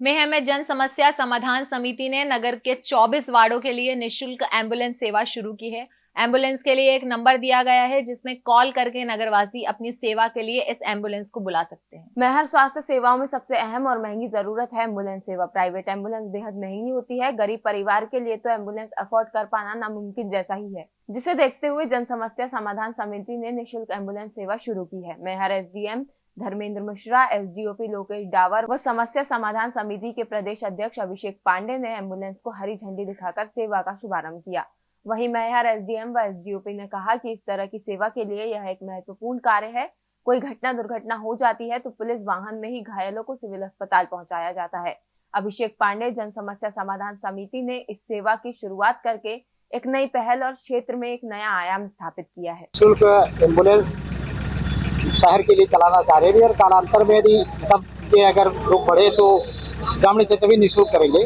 मेह में जन समस्या समाधान समिति ने नगर के 24 वार्डों के लिए निशुल्क एंबुलेंस सेवा शुरू की है। एंबुलेंस के लिए एक नंबर दिया गया है, जिसमें कॉल करके नगरवासी अपनी सेवा के लिए इस एंबुलेंस को बुला सकते हैं। मेहर स्वास्थ्य सेवाओं में सबसे अहम और महँगी ज़रूरत है एंबुलेंस सेवा। प्राइवेट एंबुलेंस बेहद महँगी होती है। गरीब परिवार के लिए तो एंबुलेंस अफोर्ड कर पाना नामुमकिन जैसा ही है। जिसे देखते हुए जन समस्या समाधान समिति ने निःशुल्क एंबुलेंस सेवा शुरू की है। मेहर एसडीएम धर्मेंद्र मिश्रा, एसडीओपी लोकेश डावर व समस्या समाधान समिति के प्रदेश अध्यक्ष अभिषेक पांडे ने एंबुलेंस को हरी झंडी दिखाकर सेवा का शुभारंभ किया। वहीं मैहर एसडीएम व एसडीओपी ने कहा कि इस तरह की सेवा के लिए यह एक महत्वपूर्ण कार्य है। कोई घटना दुर्घटना हो जाती है तो पुलिस वाहन में ही घायलों को सिविल अस्पताल पहुँचाया जाता है। अभिषेक पांडे, जन समस्या समाधान समिति ने इस सेवा की शुरुआत करके एक नई पहल और क्षेत्र में एक नया आयाम स्थापित किया है। एंबुलेंस शहर के लिए चलाना चाह रहे हैं। और कालांतर में यदि सब के अगर लोग बढ़े तो ग्रामीण से तभी निःशुल्क करेंगे।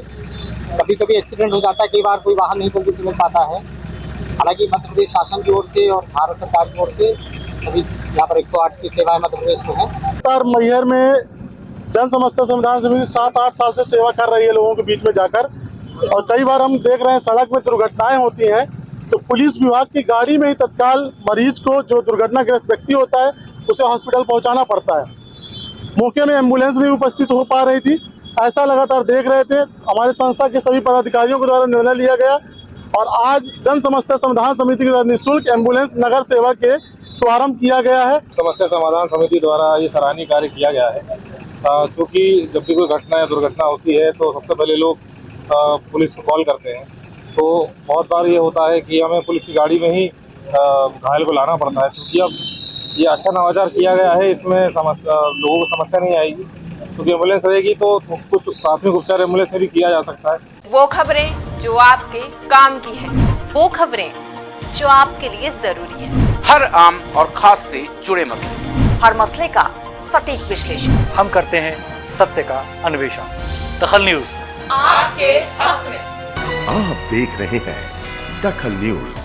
कभी कभी एक्सीडेंट हो जाता है, कई बार कोई वाहन नहीं से मिल पाता है। हालाँकि मध्य प्रदेश शासन की ओर से और भारत सरकार की ओर से सभी यहाँ पर 108 की सेवाएँ मध्य प्रदेश में है। मैहर में जन समस्या संविधान समिति सात आठ साल से सेवा कर रही है लोगों के बीच में जाकर। और कई बार हम देख रहे हैं, सड़क में दुर्घटनाएँ होती हैं तो पुलिस विभाग की गाड़ी में ही तत्काल मरीज़ को जो दुर्घटनाग्रस्त व्यक्ति होता है उसे हॉस्पिटल पहुंचाना पड़ता है। मौके में एंबुलेंस नहीं उपस्थित हो पा रही थी। ऐसा लगातार देख रहे थे। हमारे संस्था के सभी पदाधिकारियों के द्वारा निर्णय लिया गया। और आज जन समस्या समाधान समिति के द्वारा निःशुल्क एंबुलेंस नगर सेवा के शुभारंभ किया गया है। समस्या समाधान समिति द्वारा ये सराहनीय कार्य किया गया है। क्योंकि जब भी कोई घटना या दुर्घटना होती है तो सबसे पहले लोग पुलिस को कॉल करते हैं। तो बहुत बार ये होता है कि हमें पुलिस की गाड़ी में ही घायल को लाना पड़ता है। क्योंकि अब ये अच्छा नवाचार किया गया है इसमें समस्या लोगों को समस्या नहीं आएगी। क्योंकि एंबुलेंस रहेगी तो कुछ प्राथमिक उपचार एंबुलेंस में भी किया जा सकता है। वो खबरें जो आपके काम की है वो खबरें जो आपके लिए ज़रूरी है। हर आम और खास से जुड़े मसले। हर मसले का सटीक विश्लेषण। हम करते हैं सत्य का अन्वेषण। दखल न्यूज़। आपके हक में। आप देख रहे हैं दखल न्यूज़।